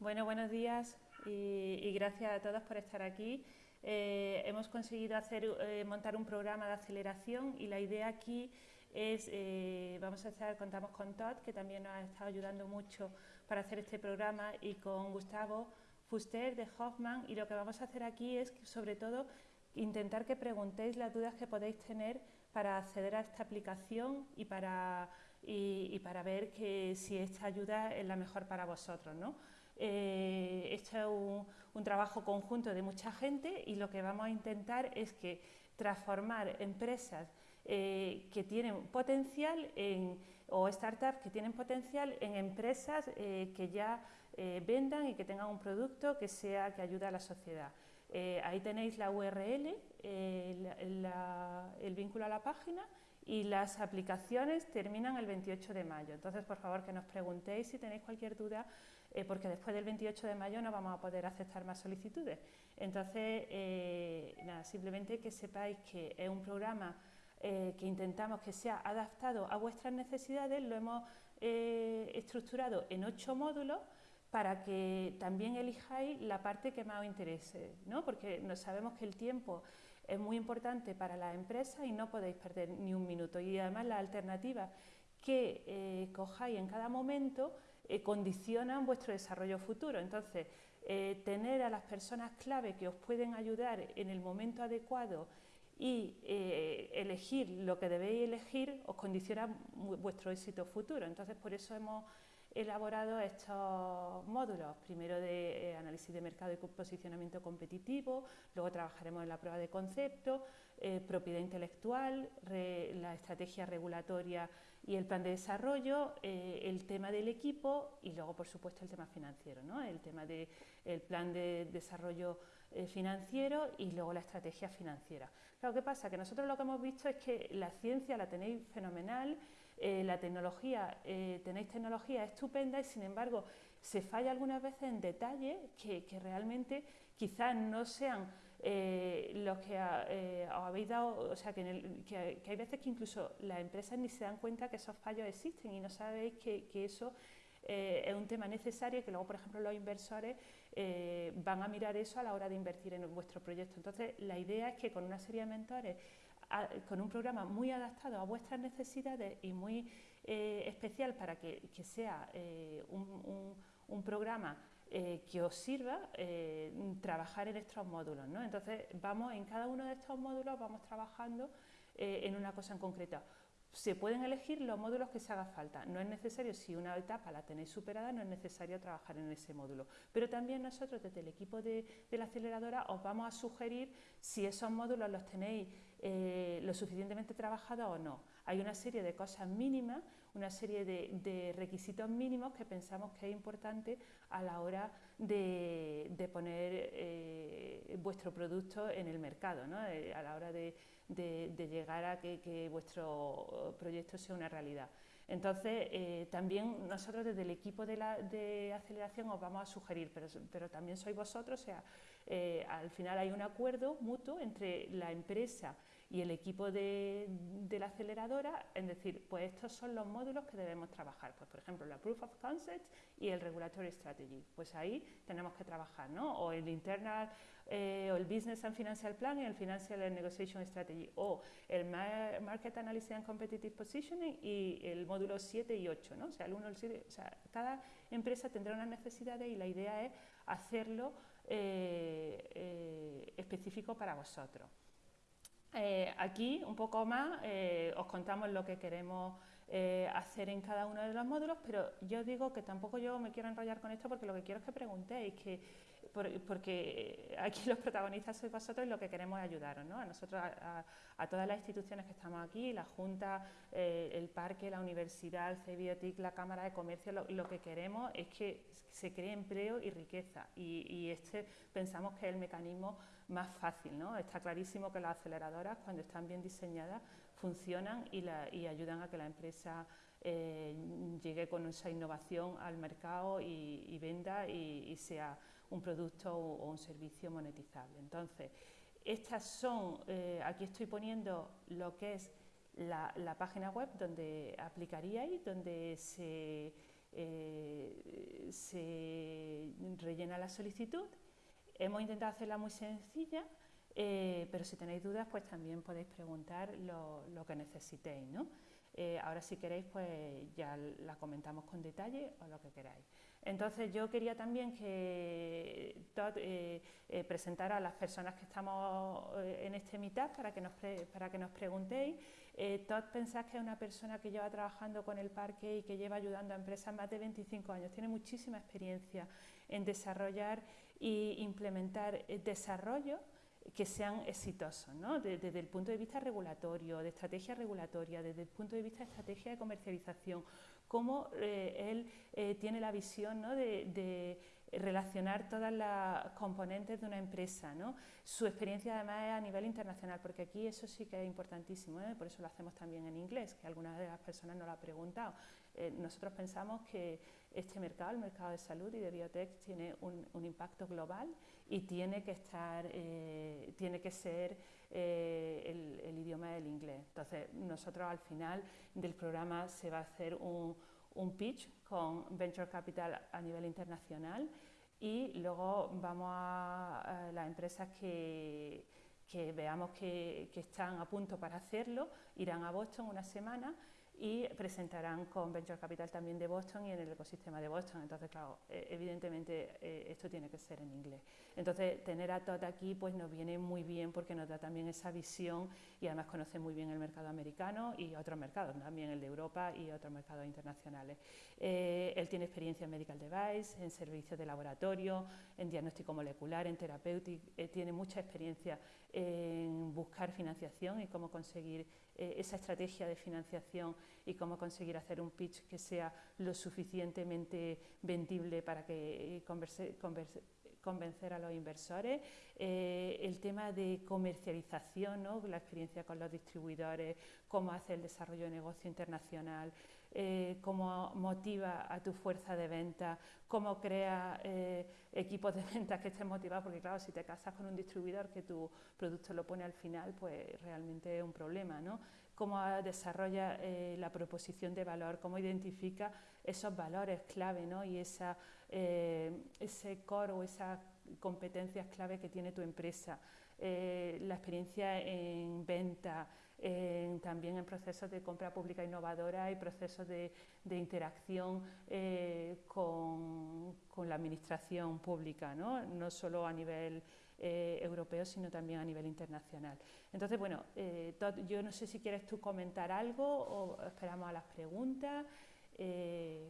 Bueno, buenos días y, gracias a todos por estar aquí. Eh, hemos conseguido hacer, eh, montar un programa de aceleración y la idea aquí es, eh, vamos a estar, contamos con Todd, que también nos ha estado ayudando mucho para hacer este programa, y con Gustavo Fuster de Hoffman, y lo que vamos a hacer aquí es, sobre todo, intentar que preguntéis las dudas que podéis tener para acceder a esta aplicación y para, y, para ver que si esta ayuda es la mejor para vosotros. ¿no? Eh, es un, trabajo conjunto de mucha gente y lo que vamos a intentar es que transformar empresas eh, que tienen potencial en, o startups que tienen potencial en empresas eh, que ya vendan y que tengan un producto que sea que ayude a la sociedad. ahí tenéis la URL, el vínculo a la página y las aplicaciones terminan el 28 de mayo. Entonces, por favor, que nos preguntéis si tenéis cualquier duda, eh, porque después del 28 de mayo no vamos a poder aceptar más solicitudes. Entonces, eh, nada, simplemente que sepáis que es un programa eh, que intentamos que sea adaptado a vuestras necesidades, lo hemos estructurado en ocho módulos para que también elijáis la parte que más os interese, ¿no? porque sabemos que el tiempo es muy importante para la empresa y no podéis perder ni un minuto. Y además las alternativas que cojáis en cada momento eh, condicionan vuestro desarrollo futuro. Entonces, eh, tener a las personas clave que os pueden ayudar en el momento adecuado y elegir lo que debéis elegir os condiciona vuestro éxito futuro. Entonces, por eso hemos elaborado estos módulos, primero de eh, análisis de mercado y posicionamiento competitivo, luego trabajaremos en la prueba de concepto, eh, propiedad intelectual, la estrategia regulatoria y el plan de desarrollo, eh, el tema del equipo y luego, por supuesto, el tema financiero, ¿no? el tema del plan de desarrollo financiero y luego la estrategia financiera. Claro, ¿qué pasa? Que nosotros lo que hemos visto es que la ciencia la tenéis fenomenal, eh, la tecnología, eh, tenéis tecnología estupenda y sin embargo se falla algunas veces en detalles que, realmente quizás no sean eh, los que os habéis dado, o sea, que, hay veces que incluso las empresas ni se dan cuenta que esos fallos existen y no sabéis que, eso es un tema necesario y que luego, por ejemplo, los inversores van a mirar eso a la hora de invertir en vuestro proyecto. Entonces, la idea es que con una serie de mentores con un programa muy adaptado a vuestras necesidades y muy eh, especial para que, sea eh, un, programa eh, que os sirva trabajar en estos módulos. Entonces, vamos en cada uno de estos módulos vamos trabajando en una cosa en concreta se pueden elegir los módulos que se haga falta. No es necesario, si una etapa la tenéis superada, no es necesario trabajar en ese módulo. Pero también nosotros desde el equipo de, la aceleradora os vamos a sugerir si esos módulos los tenéis eh, lo suficientemente trabajados o no. Hay una serie de cosas mínimas, una serie de, requisitos mínimos que pensamos que es importante a la hora de, poner eh, vuestro producto en el mercado, eh, a la hora de, llegar a que, vuestro proyecto sea una realidad. Entonces, eh, también nosotros desde el equipo de, aceleración os vamos a sugerir, pero, también sois vosotros, o sea, al final hay un acuerdo mutuo entre la empresa y el equipo de, la aceleradora en decir, pues estos son los módulos que debemos trabajar, pues por ejemplo la Proof of Concept y el Regulatory Strategy, pues ahí tenemos que trabajar, ¿no? O el Internal, eh, o el Business and Financial Plan y el Financial and Negotiation Strategy, o el Market Analysis and Competitive Positioning y el módulo 7 y 8, ¿no? O sea, el 1 el 7, o sea, cada empresa tendrá unas necesidades y la idea es hacerlo eh, eh, específico para vosotros. Eh, aquí, un poco más, eh, os contamos lo que queremos eh, hacer en cada uno de los módulos, pero yo digo que tampoco yo me quiero enrollar con esto porque lo que quiero es que preguntéis, que, porque aquí los protagonistas sois vosotros y lo que queremos es ayudaros, ¿no? a nosotros, a, todas las instituciones que estamos aquí, la Junta, el Parque, la Universidad, el CBiotic, la Cámara de Comercio, lo, que queremos es que se cree empleo y riqueza y, y este pensamos que es el mecanismo más fácil. ¿no? Está clarísimo que las aceleradoras, cuando están bien diseñadas, funcionan y, ayudan a que la empresa eh, llegue con esa innovación al mercado y, venda y, sea un producto o, un servicio monetizable. Entonces, estas son, eh, aquí estoy poniendo lo que es la, página web donde aplicaríais, donde se, eh, se rellena la solicitud. Hemos intentado hacerla muy sencilla, eh, pero si tenéis dudas, pues también podéis preguntar lo, que necesitéis. ¿no? Ahora si queréis, pues ya la comentamos con detalle o lo que queráis. Entonces yo quería también que Todd eh, eh, presentara a las personas que estamos en este mitad para que nos, para que nos preguntéis. Todd pensás que es una persona que lleva trabajando con el parque y que lleva ayudando a empresas más de 25 años. Tiene muchísima experiencia en desarrollar e implementar desarrollo que sean exitosos, ¿no? desde, el punto de vista regulatorio, de estrategia regulatoria, desde el punto de vista de estrategia de comercialización, cómo eh, él eh, tiene la visión ¿no? de, relacionar todas las componentes de una empresa. ¿no? Su experiencia además es a nivel internacional, porque aquí eso sí que es importantísimo, ¿eh? por eso lo hacemos también en inglés, que algunas de las personas nos lo han preguntado. nosotros pensamos que este mercado, el mercado de salud y de biotech, tiene un, impacto global y tiene que estar, eh, tiene que ser eh, el, idioma del inglés. Entonces, nosotros al final del programa se va a hacer un, un pitch con Venture Capital a nivel internacional y luego vamos a, las empresas que, veamos que, están a punto para hacerlo, irán a Boston una semana y presentarán con Venture Capital también de Boston y en el ecosistema de Boston. Entonces, claro, eh, evidentemente eh, esto tiene que ser en inglés. Entonces, tener a Todd aquí pues nos viene muy bien porque nos da también esa visión y además conoce muy bien el mercado americano y otros mercados, también el de Europa y otros mercados internacionales. Eh, él tiene experiencia en medical device, en servicios de laboratorio, en diagnóstico molecular, en terapéutico, tiene mucha experiencia en buscar financiación y cómo conseguir eh, esa estrategia de financiación y cómo conseguir hacer un pitch que sea lo suficientemente vendible para que eh, convencer a los inversores, eh, el tema de comercialización, ¿no? la experiencia con los distribuidores, cómo hace el desarrollo de negocio internacional, eh, cómo motiva a tu fuerza de venta, cómo crea equipos de ventas que estén motivados, porque claro, si te casas con un distribuidor que tu producto lo pone al final, pues realmente es un problema, ¿no? Cómo desarrolla eh, la proposición de valor, cómo identifica esos valores clave, ¿no? Y esa, ese core o esas competencias clave que tiene tu empresa, la experiencia en venta, también en procesos de compra pública innovadora y procesos de, interacción eh, con, la administración pública, no, no solo a nivel eh, europeo, sino también a nivel internacional. Entonces, bueno, eh, yo no sé si quieres tú comentar algo o esperamos a las preguntas,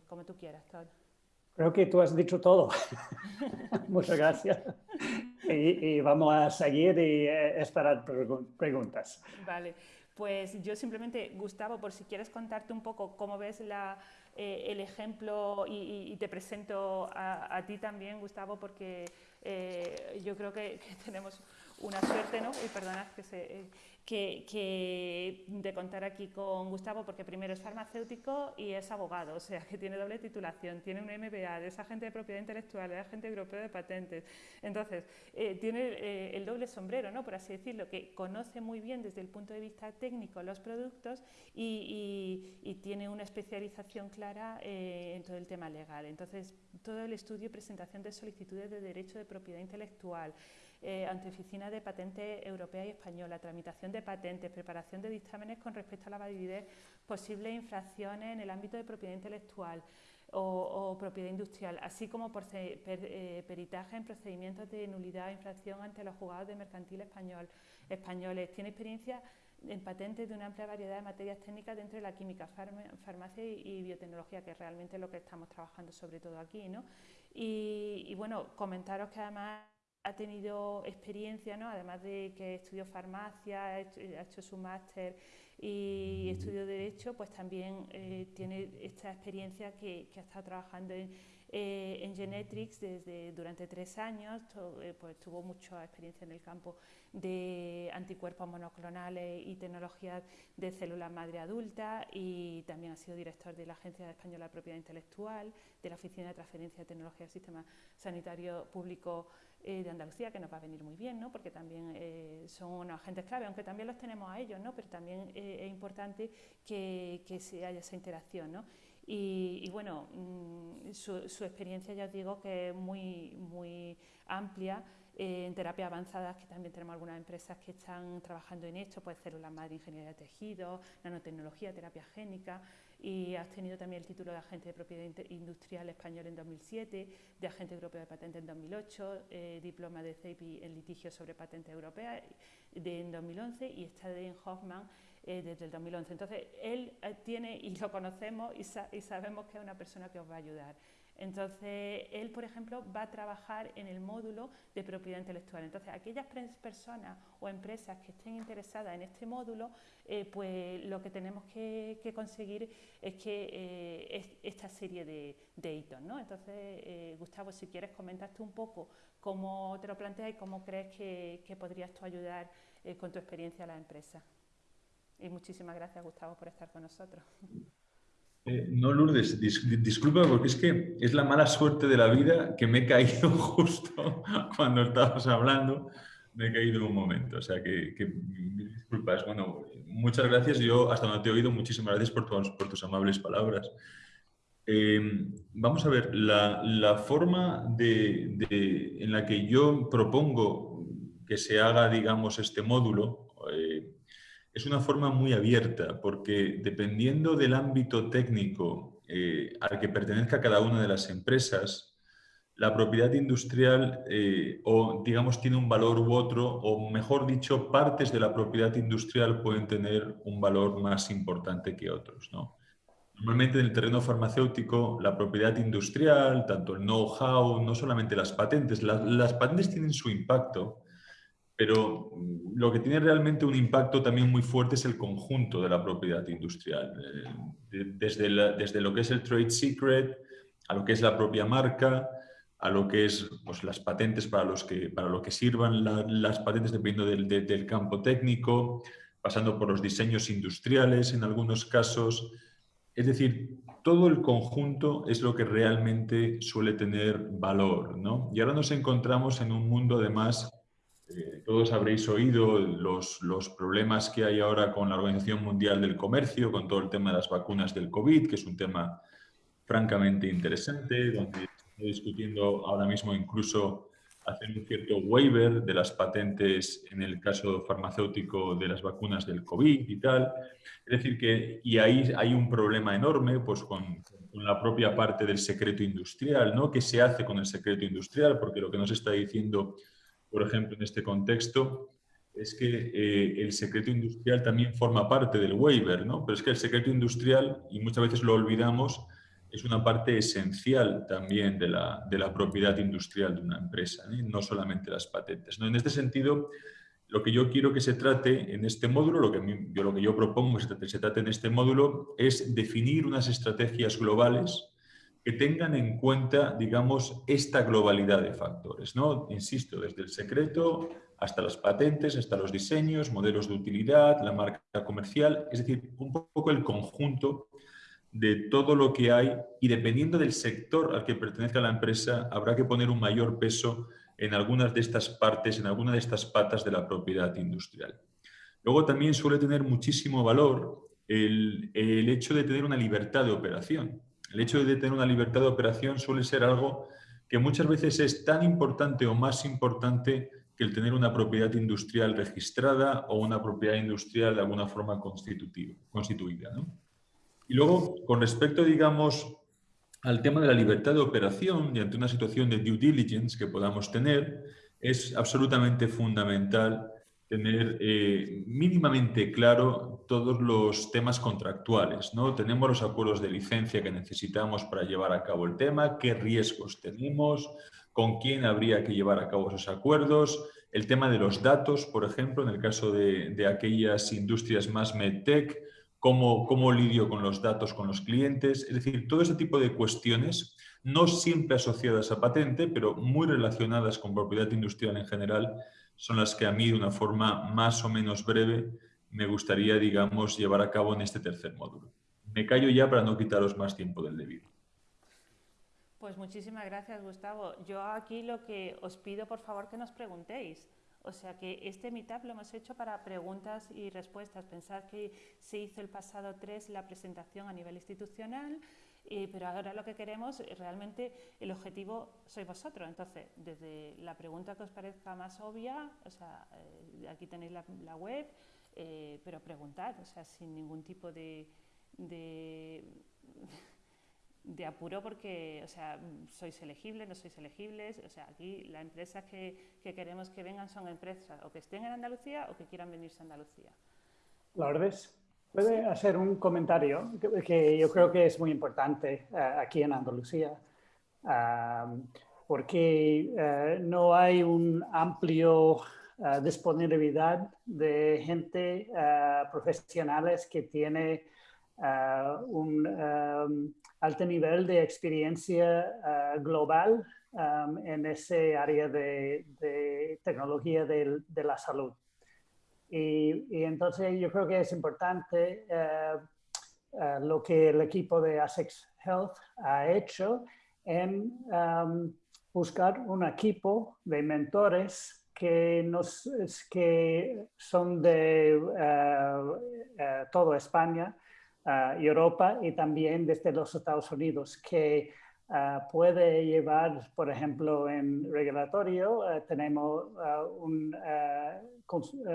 como tú quieras, Todd. Creo que tú has dicho todo. Muchas gracias. Y, vamos a seguir y esperar preguntas. Vale. Pues yo simplemente, Gustavo, por si quieres contarte un poco cómo ves eh, el ejemplo y, te presento a, ti también, Gustavo, porque eh, yo creo que, tenemos una suerte, ¿no? Y perdonad que se, que, de contar aquí con Gustavo, porque primero es farmacéutico y es abogado, o sea, que tiene doble titulación, tiene un MBA, es agente de propiedad intelectual, es agente europeo de patentes. Entonces, eh, tiene eh, el doble sombrero, ¿no? por así decirlo, que conoce muy bien desde el punto de vista técnico los productos y, tiene una especialización clara eh, en todo el tema legal. Entonces, todo el estudio y presentación de solicitudes de derecho de propiedad intelectual, eh, ante Oficina de Patentes Europea y Española, tramitación de patentes, preparación de dictámenes con respecto a la validez, posibles infracciones en el ámbito de propiedad intelectual o, propiedad industrial, así como por, eh, peritaje en procedimientos de nulidad o infracción ante los juzgados de mercantil español, españoles. Tiene experiencia en patentes de una amplia variedad de materias técnicas dentro de la química, farmacia y, biotecnología, que es realmente lo que estamos trabajando sobre todo aquí. ¿no? Y bueno, comentaros que además ha tenido experiencia, ¿no? además de que estudió farmacia, ha hecho, su máster y estudió Derecho, pues también eh, tiene esta experiencia que, que, ha estado trabajando en, eh, en Genetrix desde, durante tres años, eh, pues tuvo mucha experiencia en el campo de anticuerpos monoclonales y tecnologías de células madre adulta y también ha sido director de la Agencia Española de Propiedad Intelectual, de la Oficina de Transferencia de Tecnología del Sistema Sanitario Público eh, de Andalucía, que nos va a venir muy bien, ¿no? porque también eh, son unos agentes clave, aunque también los tenemos a ellos, ¿no? pero también eh, es importante que, que se haya esa interacción. ¿no? Y, bueno, mm, su, su, experiencia, ya os digo, que es muy, muy amplia eh, en terapia avanzadas, que también tenemos algunas empresas que están trabajando en esto, pues células madre, ingeniería de tejido, nanotecnología, terapia génica, y has tenido también el título de agente de propiedad industrial español en 2007, de agente europeo de patente en 2008, eh, diploma de CEPI en litigio sobre patente europea de, en 2011 y está en Hoffman eh, desde el 2011. Entonces, él tiene, y lo conocemos, y, y sabemos que es una persona que os va a ayudar. Entonces, él, por ejemplo, va a trabajar en el módulo de propiedad intelectual. Entonces, aquellas personas o empresas que estén interesadas en este módulo, eh, pues lo que tenemos que, conseguir es que eh, esta serie de, hitos. ¿no? Entonces, eh, Gustavo, si quieres, comentaste un poco cómo te lo planteas y cómo crees que, que podrías tú ayudar con tu experiencia a la empresa. Y muchísimas gracias, Gustavo, por estar con nosotros. Eh, no, Lourdes, disculpa porque es que es la mala suerte de la vida que me he caído justo cuando estabas hablando, me he caído un momento, o sea que, disculpas. Bueno, muchas gracias, yo hasta donde te he oído, muchísimas gracias por, por tus amables palabras. Em, vamos a ver, la, forma de, en la que yo propongo que se haga, digamos, este módulo, es una forma muy abierta, porque dependiendo del ámbito técnico eh, al que pertenezca cada una de las empresas, la propiedad industrial eh, o digamos tiene un valor u otro, o mejor dicho, partes de la propiedad industrial pueden tener un valor más importante que otros. ¿no? Normalmente en el terreno farmacéutico, la propiedad industrial, tanto el know-how, no solamente las patentes, las patentes tienen su impacto, pero mm, lo que tiene realmente un impacto también muy fuerte es el conjunto de la propiedad industrial, eh, desde, desde lo que es el trade secret, a lo que es la propia marca, a lo que es pues, las patentes para, los que, para lo que sirvan las patentes dependiendo del, del, campo técnico, pasando por los diseños industriales en algunos casos. Es decir, todo el conjunto es lo que realmente suele tener valor. ¿no? Y ahora nos encontramos en un mundo además eh, todos habréis oído los, los, problemas que hay ahora con la Organización Mundial del Comercio, con todo el tema de las vacunas del COVID, que es un tema francamente interesante, donde está discutiendo ahora mismo incluso hacer un cierto waiver de las patentes en el caso farmacéutico de las vacunas del COVID y tal. Es decir, que y ahí hay un problema enorme pues, con la propia parte del secreto industrial, ¿no? ¿Qué se hace con el secreto industrial? Porque lo que nos está diciendo por ejemplo, en este contexto, es que eh, el secreto industrial también forma parte del waiver, ¿no? Pero es que el secreto industrial, y muchas veces lo olvidamos, es una parte esencial también de la, de la propiedad industrial de una empresa, ¿eh? no solamente las patentes. ¿no? En este sentido, lo que yo quiero que se trate en este módulo, lo que, yo, lo que yo propongo que se trate en este módulo, es definir unas estrategias globales que tengan en cuenta, digamos, esta globalidad de factores, ¿no? Insisto, desde el secreto hasta las patentes, hasta los diseños, modelos de utilidad, la marca comercial, es decir, un poco el conjunto de todo lo que hay y dependiendo del sector al que pertenezca la empresa, habrá que poner un mayor peso en algunas de estas partes, en alguna de estas patas de la propiedad industrial. Luego también suele tener muchísimo valor el, el hecho de tener una libertad de operación. El hecho de tener una libertad de operación suele ser algo que muchas veces es tan importante o más importante que el tener una propiedad industrial registrada o una propiedad industrial de alguna forma constituida. Y luego, con respecto, digamos, al tema de la libertad de operación y ante una situación de due diligence que podamos tener, es absolutamente fundamental tener eh, mínimamente claro todos los temas contractuales. ¿no? Tenemos los acuerdos de licencia que necesitamos para llevar a cabo el tema, qué riesgos tenemos, con quién habría que llevar a cabo esos acuerdos, el tema de los datos, por ejemplo, en el caso de, de aquellas industrias más medtech, cómo, cómo lidio con los datos con los clientes, es decir, todo ese tipo de cuestiones, no siempre asociadas a patente, pero muy relacionadas con propiedad industrial en general, son las que a mí de una forma más o menos breve me gustaría, digamos, llevar a cabo en este tercer módulo. Me callo ya para no quitaros más tiempo del debido. Pues muchísimas gracias, Gustavo. Yo aquí lo que os pido, por favor, que nos preguntéis. O sea que este meetup lo hemos hecho para preguntas y respuestas. Pensad que se hizo el pasado 3 la presentación a nivel institucional, pero ahora lo que queremos, realmente el objetivo sois vosotros. Entonces, desde la pregunta que os parezca más obvia, o sea, aquí tenéis la, web, pero preguntad, o sea, sin ningún tipo de apuro porque, o sea, sois elegibles, no sois elegibles, o sea, aquí las empresas que, queremos que vengan son empresas o que estén en Andalucía o que quieran venirse a Andalucía. Lourdes, ¿puede hacer un comentario que, yo creo que es muy importante eh, aquí en Andalucía? porque eh, no hay un amplio uh, disponibilidad de gente profesionales que tiene un um, alto nivel de experiencia uh, global um, en ese área de, tecnología de, la salud. Y, entonces yo creo que es importante uh, uh, lo que el equipo de ASEX Health ha hecho en um, buscar un equipo de mentores que, nos, que son de toda España Europa y también desde los Estados Unidos, que ah, puede llevar, por ejemplo, en regulatorio, ah, tenemos ah, un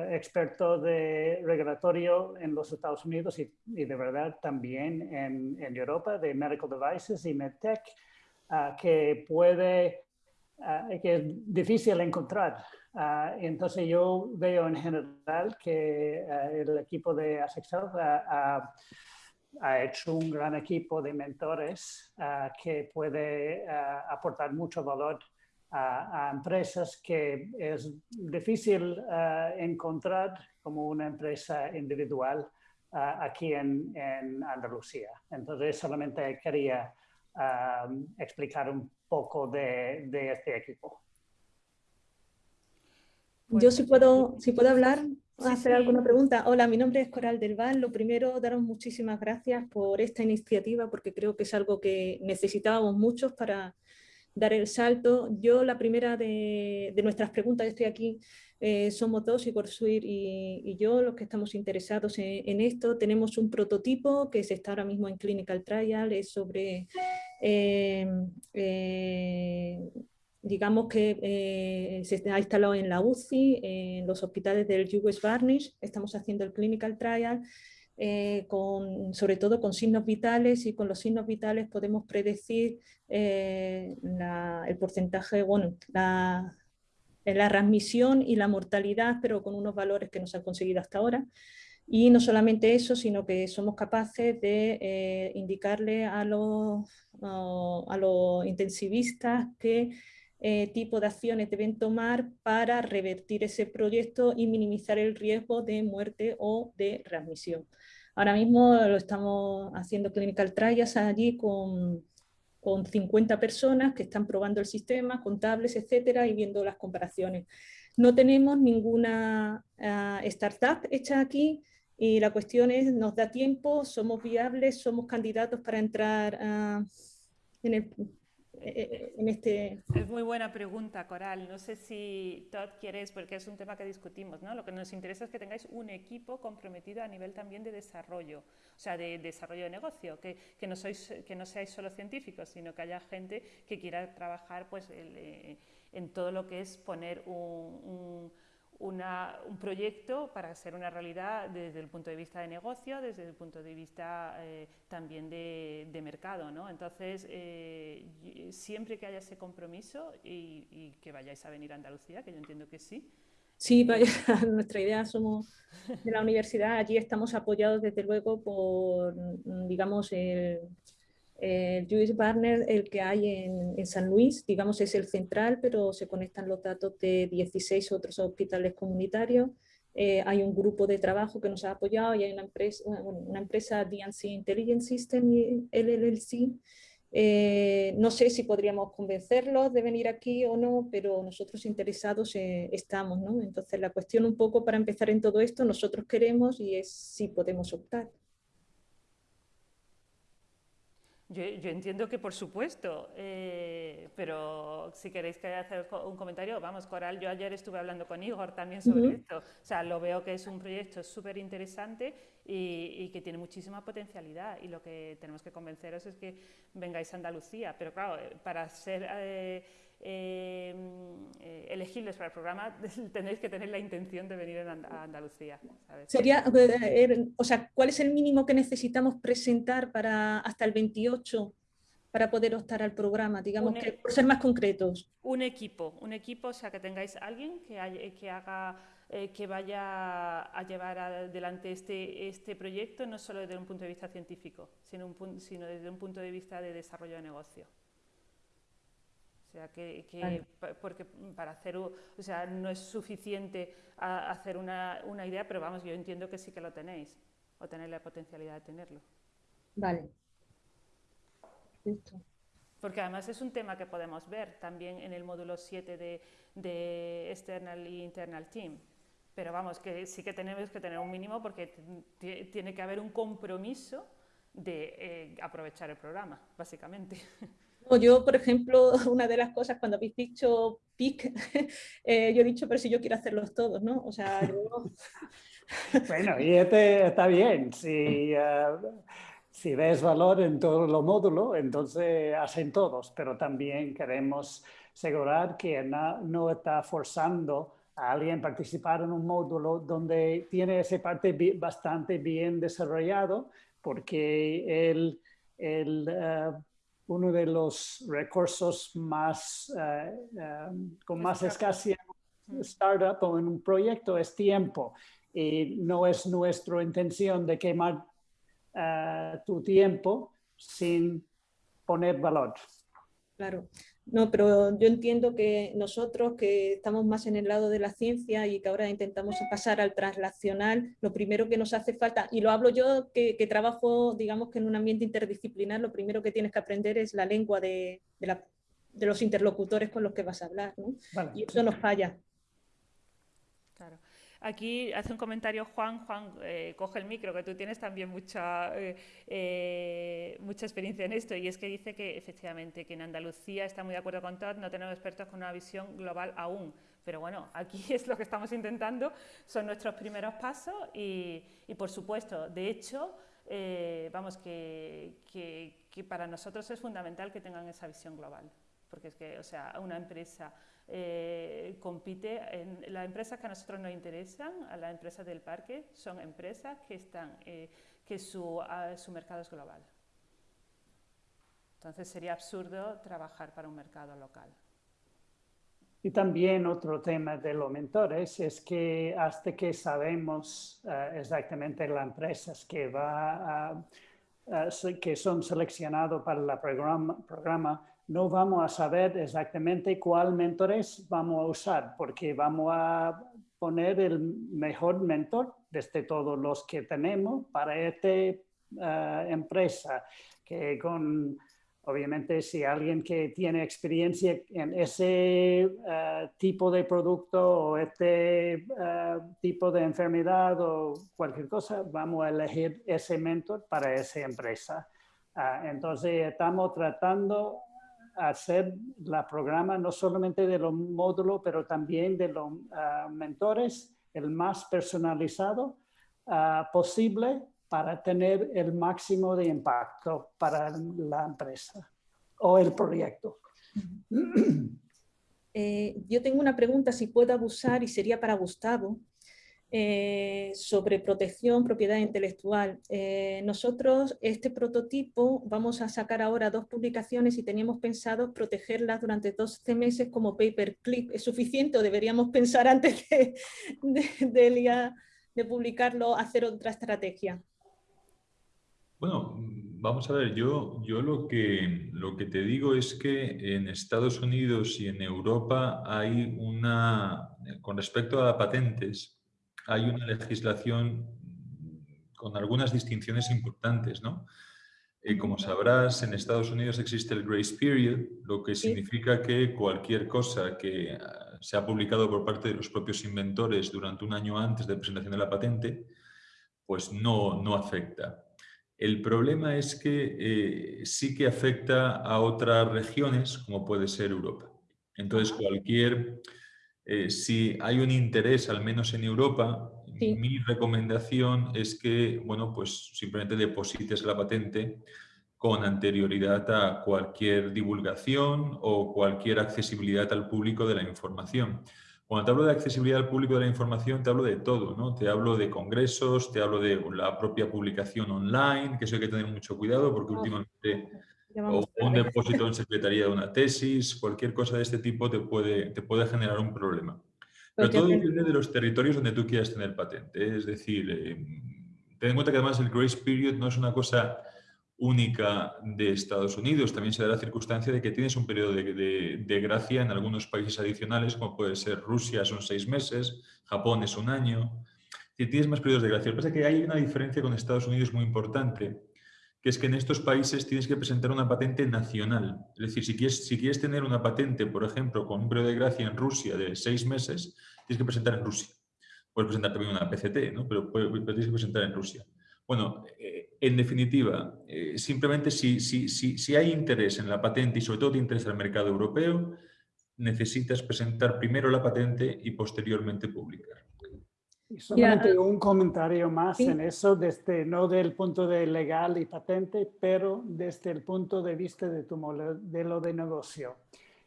experto de regulatorio en los Estados Unidos y, de verdad también en, Europa, de Medical Devices y MedTech, que puede, que es difícil encontrar. entonces yo veo en general que el equipo de Asexel hecho un gran equipo de mentores ah, que puede ah, aportar mucho valor a, empresas que es difícil ah, encontrar como una empresa individual aquí en, Andalucía. Entonces, solamente quería explicar un poco de, este equipo. Yo si puedo, si puedo hablar, hacer alguna pregunta. Hola, mi nombre es Coral del Val. Lo primero, daros muchísimas gracias por esta iniciativa porque creo que es algo que necesitábamos muchos para dar el salto. Yo, la primera de, nuestras preguntas, estoy aquí, eh, somos dos, Igor Suir y, yo, los que estamos interesados en, esto. Tenemos un prototipo que se está ahora mismo en Clinical Trial, es sobre eh, eh, digamos que eh, se ha instalado en la UCI, en los hospitales del US Varnish, estamos haciendo el clinical trial, eh, con, sobre todo con signos vitales y con los signos vitales podemos predecir eh, el porcentaje, bueno, la, la transmisión y la mortalidad, pero con unos valores que no se han conseguido hasta ahora. Y no solamente eso, sino que somos capaces de indicarle a los, a los intensivistas que eh, tipo de acciones deben tomar para revertir ese proyecto y minimizar el riesgo de muerte o de readmisión. Ahora mismo lo estamos haciendo clinical trials allí con, con 50 personas que están probando el sistema, contables, etcétera, y viendo las comparaciones. No tenemos ninguna ah, startup hecha aquí y la cuestión es, ¿nos da tiempo? ¿Somos viables? ¿Somos candidatos para entrar ah, en el en este... Es muy buena pregunta, Coral. No sé si Todd quieres, porque es un tema que discutimos, ¿no? Lo que nos interesa es que tengáis un equipo comprometido a nivel también de desarrollo, o sea, de, desarrollo de negocio, que, que, no sois, que no seáis solo científicos, sino que haya gente que quiera trabajar pues, eh, en todo lo que es poner un proyecto para ser una realidad desde el punto de vista de negocio, desde el punto de vista eh, también de, mercado. ¿no? Entonces, eh, siempre que haya ese compromiso y, que vayáis a venir a Andalucía, que yo entiendo que sí. Sí, nuestra idea somos de la universidad, allí estamos apoyados desde luego por, digamos, el, el US Partner, el que hay en, San Luis, digamos es el central, pero se conectan los datos de 16 otros hospitales comunitarios. Eh, hay un grupo de trabajo que nos ha apoyado y hay una empresa, una empresa DNC Intelligence System, LLC. Eh, no sé si podríamos convencerlos de venir aquí o no, pero nosotros interesados eh, estamos. ¿no? Entonces la cuestión un poco para empezar en todo esto, nosotros queremos y es si podemos optar. Yo, entiendo que, por supuesto, eh, pero si queréis que hacer un comentario, vamos, Coral, yo ayer estuve hablando con Igor también sobre esto. O sea, lo veo que es un proyecto súper interesante y, que tiene muchísima potencialidad. Y lo que tenemos que convenceros es que vengáis a Andalucía. Pero claro, eh, para ser eh, eh, elegibles para el programa tenéis que tener la intención de venir a Andalucía. Sería, o sea, ¿cuál es el mínimo que necesitamos presentar para hasta el 28? para poder optar al programa, digamos, que, por ser más concretos. Un equipo, un equipo, o sea, que tengáis alguien que, que haga eh, que vaya a llevar adelante este, este proyecto, no solo desde un punto de vista científico, sino, un, sino desde un punto de vista de desarrollo de negocio. Sea, que, porque para hacer, o sea, no es suficiente hacer una, una idea, pero vamos, yo entiendo que sí que lo tenéis, o tenéis la potencialidad de tenerlo. Vale. Porque además es un tema que podemos ver también en el módulo 7 de, de External y Internal Team. Pero vamos, que sí que tenemos que tener un mínimo porque tiene que haber un compromiso de eh, aprovechar el programa, básicamente. yo, por ejemplo, una de las cosas cuando habéis dicho PIC, eh, yo he dicho, pero si yo quiero hacerlos todos, ¿no? O sea, yo... bueno, y este está bien. Si, eh, si ves valor en todos los módulos, entonces hacen todos, pero también queremos asegurar que no, está forzando a alguien participar en un módulo donde tiene esa parte bastante bien desarrollado, porque el, el, eh, uno de los recursos más, uh, con más escasez en startup o en un proyecto es tiempo. Y no es nuestra intención de quemar tu tiempo sin poner valor. Claro, no, pero yo entiendo que nosotros que estamos más en el lado de la ciencia y que ahora intentamos pasar al translacional, lo primero que nos hace falta, y lo hablo yo que, trabajo, digamos que en un ambiente interdisciplinar, lo primero que tienes que aprender es la lengua de, de, los interlocutores con los que vas a hablar, ¿no? Y eso nos falla. Aquí hace un comentario Juan, Juan, eh, coge el micro, que tú tienes también mucha, eh, eh, mucha experiencia en esto, y es que dice que efectivamente que en Andalucía está muy de acuerdo con Todd, no tenemos expertos con una visión global aún, pero bueno, aquí es lo que estamos intentando, son nuestros primeros pasos y, por supuesto, de hecho, vamos, que, que para nosotros es fundamental que tengan esa visión global, porque es que, o sea, una empresa eh, compite en las empresas que a nosotros nos interesan, a las empresas del parque, son empresas que están eh, que su, su mercado es global. Entonces sería absurdo trabajar para un mercado local. Y también otro tema de los mentores es que hasta que sabemos eh, exactamente las empresas que, va que son seleccionados para el programa no vamos a saber exactamente cuál mentores vamos a usar, porque vamos a poner el mejor mentor desde todos los que tenemos para esta eh, empresa, que con, obviamente, si alguien que tiene experiencia en ese eh, tipo de producto o este eh, tipo de enfermedad o cualquier cosa, vamos a elegir ese mentor para esa empresa. Ah, entonces, estamos tratando hacer la programa no solamente de los módulos, pero también de los ah, mentores, el más personalizado ah, posible para tener el máximo de impacto para la empresa o el proyecto. Eh, yo tengo una pregunta, si puedo abusar, y sería para Gustavo. Eh, sobre protección, propiedad intelectual. Eh, nosotros este prototipo vamos a sacar ahora dos publicaciones y teníamos pensado protegerlas durante 12 meses como paperclip. ¿Es suficiente o deberíamos pensar antes de, de, publicarlo, hacer otra estrategia? Bueno, vamos a ver, yo, yo lo, que, lo que te digo es que en Estados Unidos y en Europa hay una, con respecto a patentes, hay una legislación con algunas distinciones importantes, ¿no? Eh, como sabrás, en Estados Unidos existe el grace period, lo que significa que cualquier cosa que ah, se ha publicado por parte de los propios inventores durante un año antes de presentación de la patente, pues no, no afecta. El problema es que eh, sí que afecta a otras regiones, como puede ser Europa. Entonces, cualquier, eh, si hay un interés, al menos en Europa, mi recomendación es que, bueno, pues simplemente deposites la patente con anterioridad a cualquier divulgación o cualquier accesibilidad al público de la información. Cuando te hablo de accesibilidad al público de la información, te hablo de todo, ¿no? Te hablo de congresos, te hablo de la propia publicación online, que eso hay que tener mucho cuidado porque últimamente o un depósito en secretaría de una tesis, cualquier cosa de este tipo te puede, te puede generar un problema. Pero todo depende de los territorios donde tú quieras tener patente. Es decir, eh, ten en cuenta que además el grace period no es una cosa única de Estados Unidos. También se da la circunstancia de que tienes un periodo de, gracia en algunos países adicionales, como puede ser Rusia, son seis meses, Japón es un año. Tienes más periodos de gracia. Lo que pasa es que hay una diferencia con Estados Unidos muy importante, que es que en estos países tienes que presentar una patente nacional. Es decir, si quieres, tener una patente, por ejemplo, con un periodo de gracia en Rusia de seis meses, tienes que presentar en Rusia. Puedes presentar también una PCT, pero, tienes que presentar en Rusia. Bueno, eh, en definitiva, eh, simplemente si, si, si, hay interés en la patente y sobre todo te interesa el mercado europeo, necesitas presentar primero la patente y posteriormente publicar. Y solamente un comentario más en eso, desde, no del punto de legal y patente, pero desde el punto de vista de tu modelo de negocio.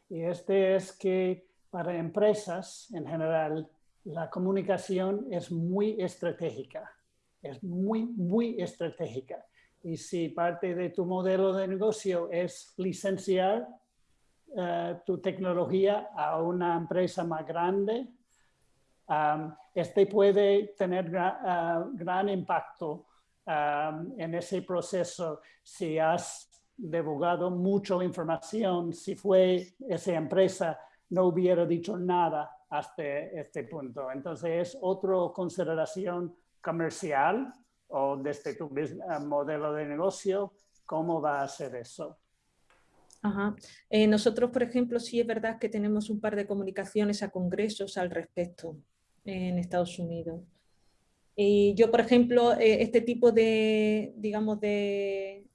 Y este es que para empresas en general, la comunicación es muy estratégica es muy, muy estratégica. Y si parte de tu modelo de negocio es licenciar eh, tu tecnología a una empresa más grande, este puede tener uh, gran impacto en ese proceso si has divulgado mucha información, si fue esa empresa no hubiera dicho nada hasta este punto. Entonces es otra consideración comercial o desde tu eh, modelo de negocio, ¿cómo va a ser eso? Ajá. Eh, nosotros, por ejemplo, sí es verdad que tenemos un par de comunicaciones a congresos al respecto en Estados Unidos. Y yo, por ejemplo, eh, este tipo de, digamos, de,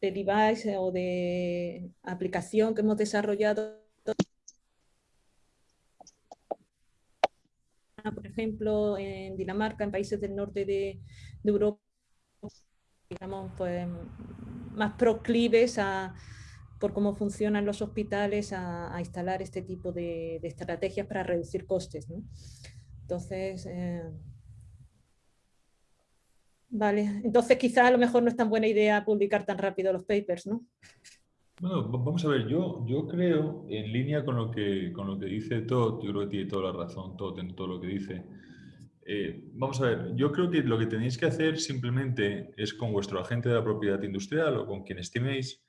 de device o de aplicación que hemos desarrollado por ejemplo, en Dinamarca, en países del norte de, Europa, digamos, pues, más proclives a, por cómo funcionan los hospitales a, instalar este tipo de, estrategias para reducir costes. Entonces, eh, vale, entonces quizá a lo mejor no es tan buena idea publicar tan rápido los papers, ¿no? Bueno, vamos a ver, yo, yo creo, en línea con lo, que, con lo que dice Todd, yo creo que tiene toda la razón Todd en todo lo que dice. Eh, vamos a ver, yo creo que lo que tenéis que hacer simplemente es con vuestro agente de la propiedad industrial o con quien estiméis,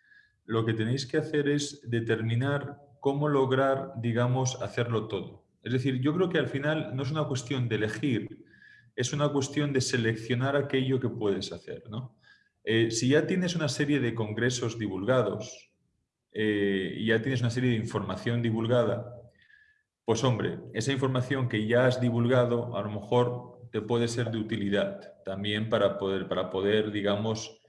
lo que tenéis que hacer es determinar cómo lograr, digamos, hacerlo todo. Es decir, yo creo que al final no es una cuestión de elegir, es una cuestión de seleccionar aquello que puedes hacer. ¿no? Eh, si ya tienes una serie de congresos divulgados, eh, y ya tienes una serie de información divulgada, pues hombre, esa información que ya has divulgado a lo mejor te puede ser de utilidad también para poder, para poder digamos,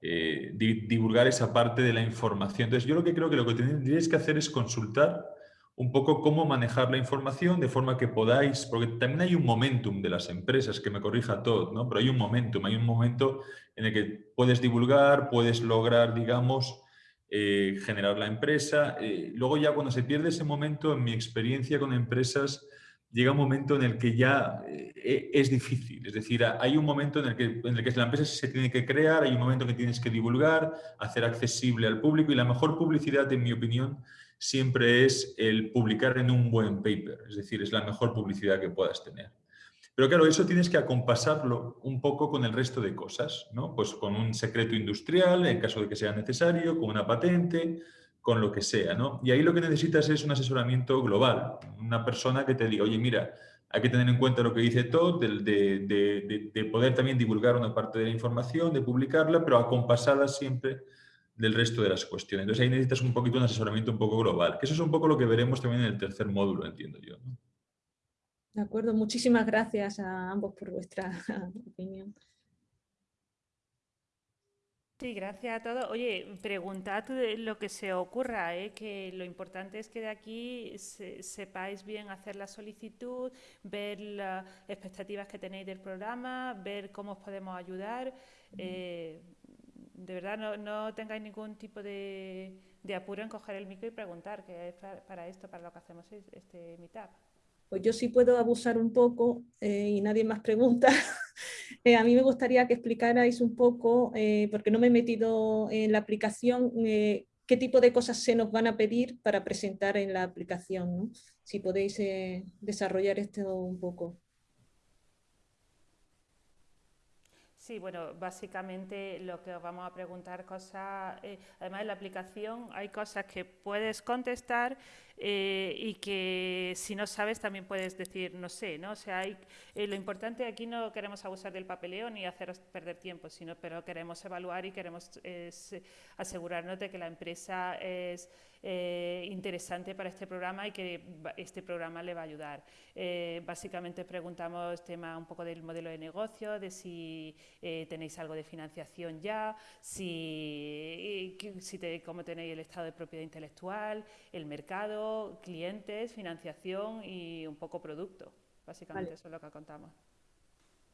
eh, divulgar esa parte de la información. Entonces yo lo que creo que lo que tendríais que hacer es consultar un poco cómo manejar la información de forma que podáis, porque también hay un momentum de las empresas, que me corrija todo, ¿no? pero hay un momentum, hay un momento en el que puedes divulgar, puedes lograr, digamos, eh, generar la empresa. Eh, luego ya cuando se pierde ese momento, en mi experiencia con empresas, llega un momento en el que ya eh, es difícil. Es decir, hay un momento en el, que, en el que la empresa se tiene que crear, hay un momento en que tienes que divulgar, hacer accesible al público y la mejor publicidad, en mi opinión, siempre es el publicar en un buen paper. Es decir, es la mejor publicidad que puedas tener. Pero claro, eso tienes que acompasarlo un poco con el resto de cosas, ¿no? Pues con un secreto industrial, en caso de que sea necesario, con una patente, con lo que sea, ¿no? Y ahí lo que necesitas es un asesoramiento global, una persona que te diga, oye, mira, hay que tener en cuenta lo que dice Todd, de, de, poder también divulgar una parte de la información, de publicarla, pero acompasada siempre del resto de las cuestiones. Entonces ahí necesitas un poquito un asesoramiento un poco global, que eso es un poco lo que veremos también en el tercer módulo, entiendo yo. ¿no? De acuerdo, muchísimas gracias a ambos por vuestra opinión. Sí, gracias a todos. Oye, preguntad lo que se ocurra, ¿eh? que lo importante es que de aquí sepáis bien hacer la solicitud, ver las expectativas que tenéis del programa, ver cómo os podemos ayudar. Eh, de verdad, no, no, tengáis ningún tipo de, apuro en coger el micro y preguntar, que es para, esto, para lo que hacemos este Meetup. Pues yo sí puedo abusar un poco eh, y nadie más pregunta. Eh, a mí me gustaría que explicarais un poco, eh, porque no me he metido en la aplicación, qué tipo de cosas se nos van a pedir para presentar en la aplicación. Si podéis desarrollar esto un poco. Sí, bueno, básicamente lo que os vamos a preguntar cosas, además de la aplicación hay cosas que puedes contestar eh, y que si no sabes también puedes decir no sé, ¿no? O sea, hay, eh, lo importante aquí no queremos abusar del papeleo ni haceros perder tiempo, sino pero queremos evaluar y queremos asegurarnos de que la empresa es eh, interesante para este programa y que este programa le va a ayudar. básicamente preguntamos tema un poco del modelo de negocio, de si tenéis algo de financiación ya, si, si te, cómo tenéis el estado de propiedad intelectual, el mercado, clientes, financiación y un poco producto. Básicamente eso es lo que contamos.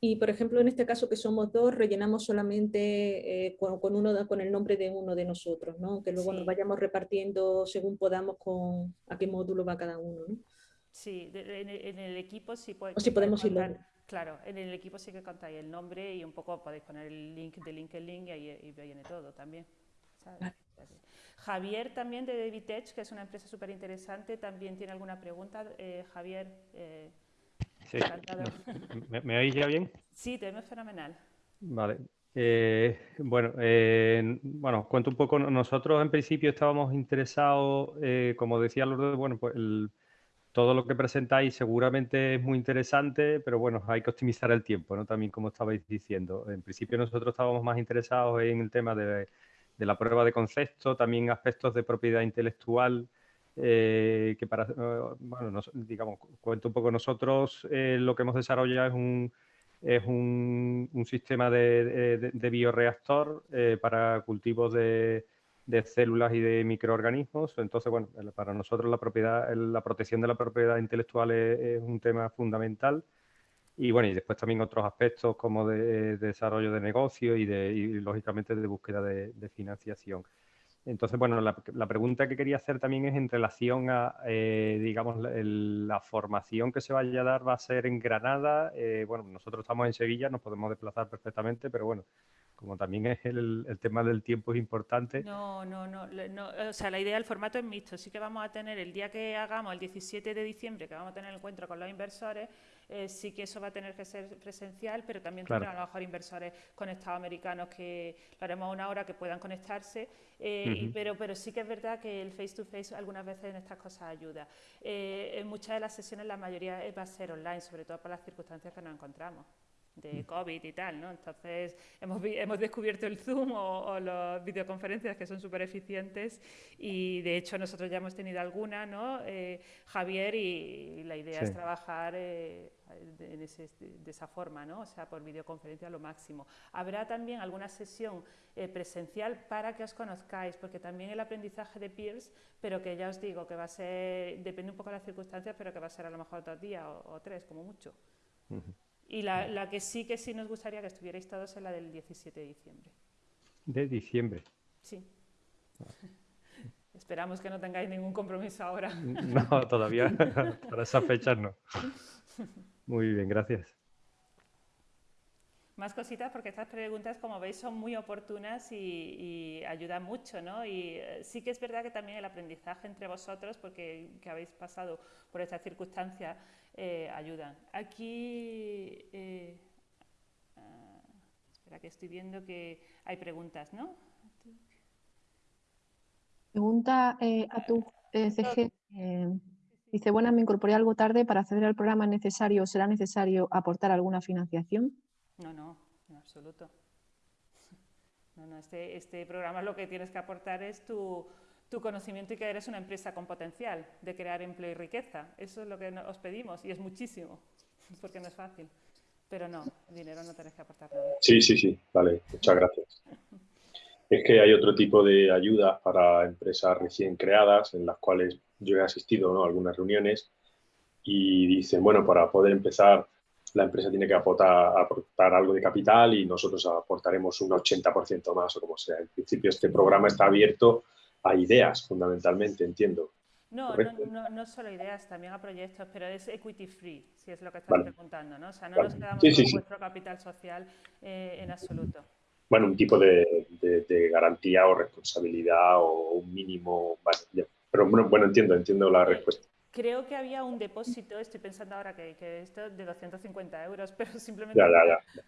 Y por ejemplo, en este caso que somos dos, rellenamos solamente eh, con, uno, con el nombre de uno de nosotros, ¿no? Que luego nos vayamos repartiendo según podamos con a qué módulo va cada uno, ¿no? Sí, en, el equipo sí, puede, o podemos contar, Claro, en el equipo sí que contáis el nombre y un poco podéis poner el link de LinkedIn y ahí viene todo también. Javier también de David Edge, que es una empresa súper interesante, también tiene alguna pregunta. Eh, Javier, eh, sí. ¿Me, oís ya bien? Sí, te vemos fenomenal. Vale. Eh, bueno, bueno, cuento un poco. Nosotros en principio estábamos interesados, como decía Lourdes, bueno, pues todo lo que presentáis seguramente es muy interesante, pero bueno, hay que optimizar el tiempo, ¿no? También como estabais diciendo. En principio nosotros estábamos más interesados en el tema de de la prueba de concepto, también aspectos de propiedad intelectual, eh, que para, eh, bueno, digamos, cuento un poco nosotros, eh, lo que hemos desarrollado es un, es un, sistema de, bioreactor para cultivos de, células y de microorganismos. Entonces, bueno, para nosotros la propiedad, la protección de la propiedad intelectual es un tema fundamental. Y bueno, y después también otros aspectos como de, desarrollo de negocio y, de, lógicamente de búsqueda de, financiación. Entonces, bueno, la, pregunta que quería hacer también es en relación a, eh, digamos, la formación que se vaya a dar va a ser en Granada. Eh, bueno, nosotros estamos en Sevilla, nos podemos desplazar perfectamente, pero bueno, como también es el, el, tema del tiempo es importante. No, no, no, no, o sea, la idea del formato es mixto. Sí que vamos a tener el día que hagamos, el 17 de diciembre, que vamos a tener el encuentro con los inversores, eh, sí que eso va a tener que ser presencial, pero también claro. a lo mejor inversores conectados americanos que lo haremos a una hora que puedan conectarse, eh, pero, pero sí que es verdad que el face-to-face algunas veces en estas cosas ayuda. Eh, en muchas de las sesiones la mayoría va a ser online, sobre todo por las circunstancias que nos encontramos de. COVID y tal, ¿no? Entonces hemos, hemos descubierto el Zoom o, las videoconferencias que son súper eficientes y de hecho nosotros ya hemos tenido alguna, ¿no? Eh, Javier, y, la idea es trabajar eh, de, de, esa forma, ¿no? O sea, por videoconferencia lo máximo. Habrá también alguna sesión eh, presencial para que os conozcáis, porque también el aprendizaje de peers, pero que ya os digo que va a ser, depende un poco de las circunstancias, pero que va a ser a lo mejor dos días o, tres, como mucho. Y la, la, que sí que sí nos gustaría que estuvierais todos es la del 17 de diciembre. De diciembre. Sí. Esperamos que no tengáis ningún compromiso ahora. No, todavía. Para esa fecha no. Muy bien, gracias. Más cositas porque estas preguntas, como veis, son muy oportunas y, ayudan mucho, ¿no? Y eh, sí que es verdad que también el aprendizaje entre vosotros, porque que habéis pasado por esta circunstancia, eh, ayudan. Aquí, eh, ah, espera que estoy viendo que hay preguntas, ¿no? Pregunta a tu CG. dice, bueno, me incorporé algo tarde, para acceder al programa necesario, ¿será necesario aportar alguna financiación? No, no, en absoluto. No, no, este, este programa lo que tienes que aportar es tu, tu conocimiento y que eres una empresa con potencial de crear empleo y riqueza. Eso es lo que os pedimos y es muchísimo, porque no es fácil. Pero no, dinero no tenés que aportar nada. Sí, sí, sí, vale, muchas gracias. es que hay otro tipo de ayudas para empresas recién creadas en las cuales yo he asistido a algunas reuniones y dicen, bueno, para poder empezar la empresa tiene que aportar, aportar algo de capital y nosotros aportaremos un 80% más o como sea. En principio este programa está abierto a ideas fundamentalmente, entiendo. No, no, no, solo ideas, también a proyectos, pero es equity free, si es lo que estás preguntando, ¿no? O sea, no nos quedamos con vuestro capital social eh, en absoluto. Bueno, un tipo de, garantía o responsabilidad o un mínimo, pero bueno, bueno, entiendo, entiendo la respuesta. Creo que había un depósito, estoy pensando ahora que, que esto de 250 euros, pero simplemente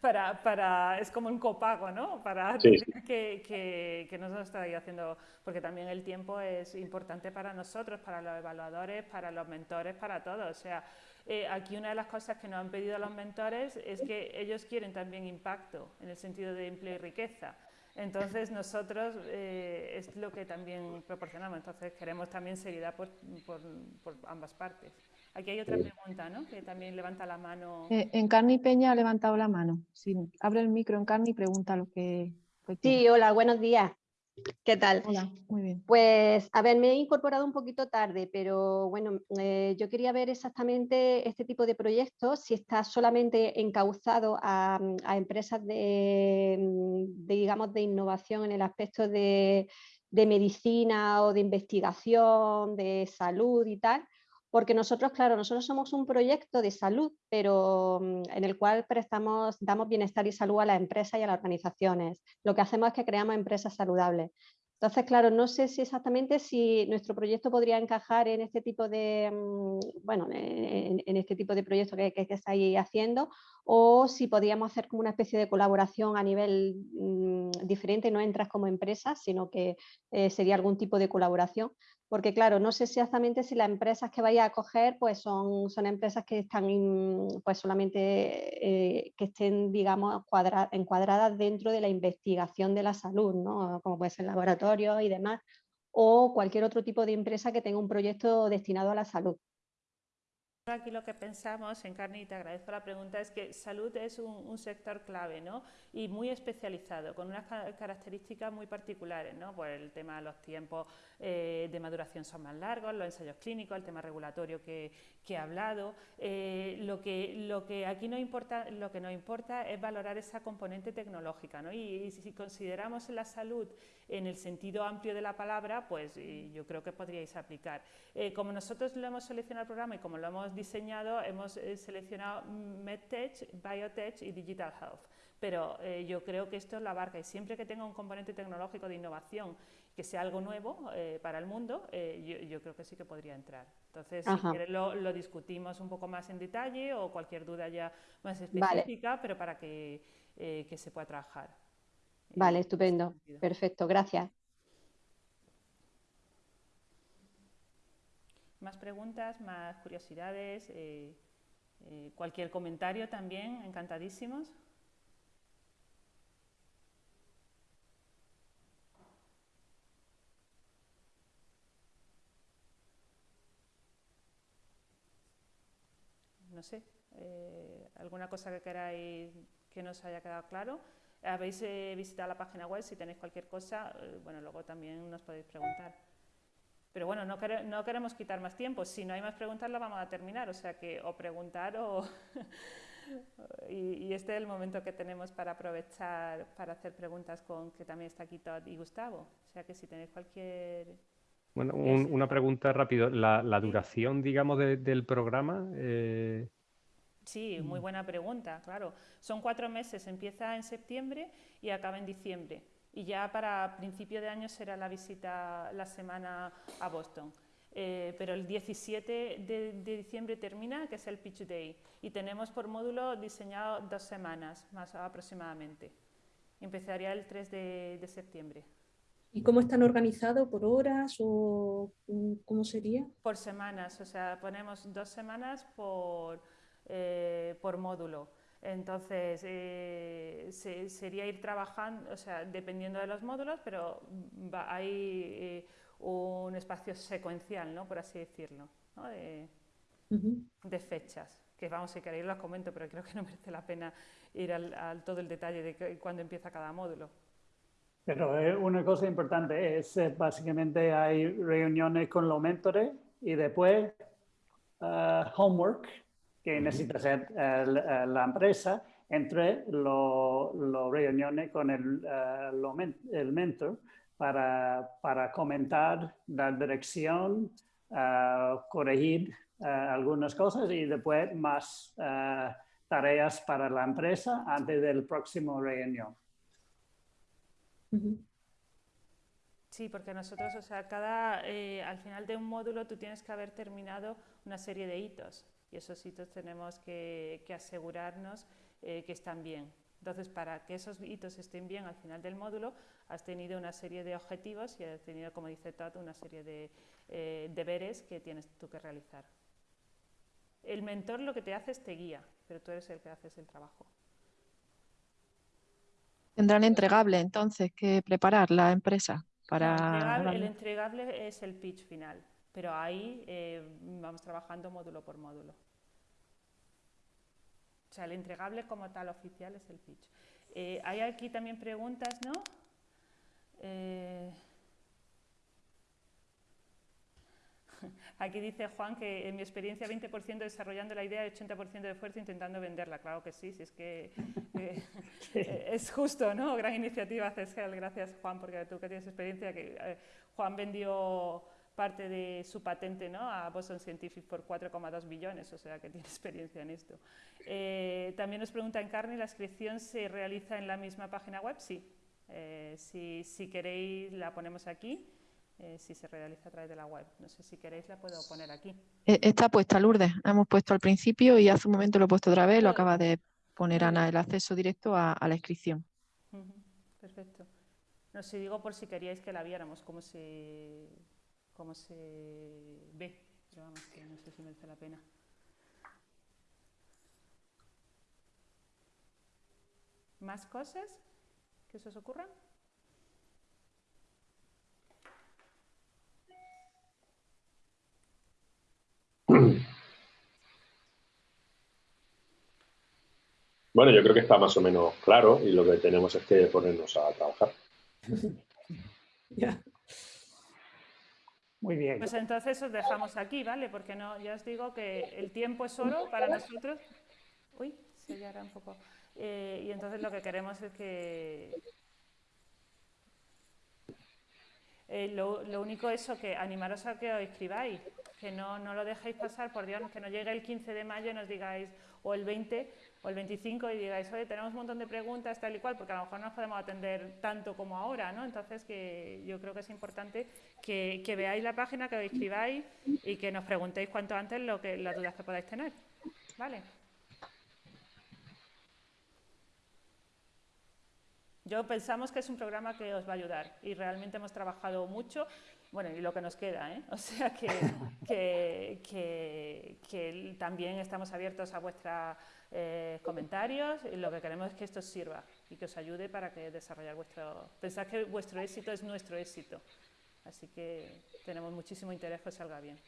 Para, para, es como un copago, ¿no? Para Que, que, que, nos está haciendo, porque también el tiempo es importante para nosotros, para los evaluadores, para los mentores, para todos. O sea, eh, aquí una de las cosas que nos han pedido los mentores es que ellos quieren también impacto en el sentido de empleo y riqueza. Entonces nosotros eh, es lo que también proporcionamos, entonces queremos también seriedad por, ambas partes. Aquí hay otra pregunta, ¿no? Que también levanta la mano. Eh, Encarni Peña ha levantado la mano. Si abre el micro Encarni y pregunta lo que... Sí, hola, buenos días. ¿Qué tal? Hola, muy bien. Pues, a ver, me he incorporado un poquito tarde, pero bueno, eh, yo quería ver exactamente este tipo de proyectos, si está solamente encauzado a, empresas de, digamos, de innovación en el aspecto de, de medicina o de investigación, de salud y tal, porque nosotros, claro, nosotros somos un proyecto de salud, pero mm, en el cual prestamos, damos bienestar y salud a las empresas y a las organizaciones. Lo que hacemos es que creamos empresas saludables. Entonces, claro, no sé si exactamente si nuestro proyecto podría encajar en este tipo de, mm, bueno, en, este tipo de proyecto que, estáis haciendo o si podríamos hacer como una especie de colaboración a nivel mm, diferente, no entras como empresa, sino que eh, sería algún tipo de colaboración porque claro, no sé exactamente si las empresas que vaya a coger pues son, son empresas que están pues solamente eh, que estén, digamos, encuadradas dentro de la investigación de la salud, ¿no? como puede ser laboratorio y demás, o cualquier otro tipo de empresa que tenga un proyecto destinado a la salud. Aquí lo que pensamos, en carne y te agradezco la pregunta, es que salud es un, sector clave ¿no? y muy especializado, con unas características muy particulares, ¿no? por el tema de los tiempos eh, de maduración son más largos, los ensayos clínicos, el tema regulatorio que, que he hablado. Eh, lo, que, lo que aquí no importa, lo que nos importa es valorar esa componente tecnológica ¿no? y, si consideramos la salud en el sentido amplio de la palabra, pues yo creo que podríais aplicar. Eh, como nosotros lo hemos seleccionado el programa y como lo hemos diseñado, hemos seleccionado MedTech, Biotech y Digital Health pero yo creo que esto lo abarca y siempre que tenga un componente tecnológico de innovación que sea algo nuevo eh, para el mundo, eh, yo, creo que sí que podría entrar. Entonces, si quieres lo, discutimos un poco más en detalle o cualquier duda ya más específica, pero para que, eh, que, se pueda trabajar. Vale, estupendo. Perfecto, gracias. Más preguntas, más curiosidades, cualquier comentario también, encantadísimos. Sé, eh, alguna cosa que queráis que nos haya quedado claro. Habéis eh, visitado la página web, si tenéis cualquier cosa, eh, bueno, luego también nos podéis preguntar. Pero bueno, no, no, queremos quitar más tiempo. Si no hay más preguntas, lo vamos a terminar. O sea que o preguntar o... y, este es el momento que tenemos para aprovechar para hacer preguntas con que también está aquí Todd y Gustavo. O sea que si tenéis cualquier bueno, una pregunta rápido. ¿La, duración, digamos, del programa? Eh, sí, muy buena pregunta, claro. Son cuatro meses, empieza en septiembre y acaba en diciembre. Y ya para principio de año será la visita, la semana a Boston. Eh, pero el 17 de, diciembre termina, que es el Pitch Day. Y tenemos por módulo diseñado dos semanas, más aproximadamente. Empezaría el 3 de septiembre. ¿Y cómo están organizados? ¿Por horas o cómo sería? Por semanas, o sea, ponemos dos semanas por, eh, por módulo. Entonces, eh, sería ir trabajando, o sea, dependiendo de los módulos, pero hay eh, un espacio secuencial, ¿no? por así decirlo, ¿no? de, de, fechas. Que vamos, si queréis los comento, pero creo que no merece la pena ir al, al todo el detalle de cuándo empieza cada módulo. Pero eh, una cosa importante es, eh, básicamente hay reuniones con los mentores y después homework que necesita hacer la empresa entre las reuniones con el, el mentor para, para, comentar la dirección, corregir algunas cosas y después más tareas para la empresa antes del próximo reunión. Sí, porque nosotros, o sea, cada, eh, al final de un módulo tú tienes que haber terminado una serie de hitos y esos hitos tenemos que, asegurarnos eh, que están bien. Entonces, para que esos hitos estén bien al final del módulo, has tenido una serie de objetivos y has tenido, como dice Tato, una serie de eh, deberes que tienes tú que realizar. El mentor lo que te hace es te guía, pero tú eres el que haces el trabajo. Tendrán entregable entonces que preparar la empresa para... el, entregable, es el pitch final, pero ahí eh, vamos trabajando módulo por módulo. O sea, el entregable como tal oficial es el pitch. Eh, hay aquí también preguntas, ¿no? Eh, Aquí dice Juan que en mi experiencia 20% desarrollando la idea y 80% de esfuerzo intentando venderla. Claro que sí, si es que eh, es justo, ¿no? Gran iniciativa CESGEL. Gracias Juan, porque tú que tienes experiencia, que eh, Juan vendió parte de su patente ¿no? a Boston Scientific por 4,2 billones, o sea que tiene experiencia en esto. Eh, también nos pregunta Encarni, ¿la inscripción se realiza en la misma página web? Sí. si, si queréis la ponemos aquí. Eh, si se realiza a través de la web. No sé si queréis la puedo poner aquí. E, está puesta Lourdes, hemos puesto al principio y hace un momento lo he puesto otra vez, lo acaba de poner Ana, el acceso directo a, la inscripción. Perfecto. No sé, digo por si queríais que la viéramos, cómo se, cómo se ve, pero vamos, que no sé si merece la pena. ¿Más cosas que se os ocurran? Bueno, yo creo que está más o menos claro y lo que tenemos es que ponernos a trabajar. Muy bien. Pues entonces os dejamos aquí, ¿vale? Porque no, ya os digo que el tiempo es oro para nosotros. Uy, se ya un poco. Eh, y entonces lo que queremos es que eh, lo, único es que animaros a que os escribáis, que no, no lo dejéis pasar, por Dios, que no llegue el 15 de mayo y nos digáis, o el 20, o el 25 y digáis, oye, tenemos un montón de preguntas, tal y cual, porque a lo mejor no nos podemos atender tanto como ahora, ¿no? Entonces, que yo creo que es importante que, veáis la página, que os escribáis y que nos preguntéis cuanto antes lo que, las dudas que podáis tener, ¿vale? Yo pensamos que es un programa que os va a ayudar y realmente hemos trabajado mucho, bueno, y lo que nos queda, ¿eh? O sea que, también estamos abiertos a vuestra eh, comentarios y lo que queremos es que esto sirva y que os ayude para que desarrollar vuestro... Pensad que vuestro éxito es nuestro éxito, así que tenemos muchísimo interés que salga bien.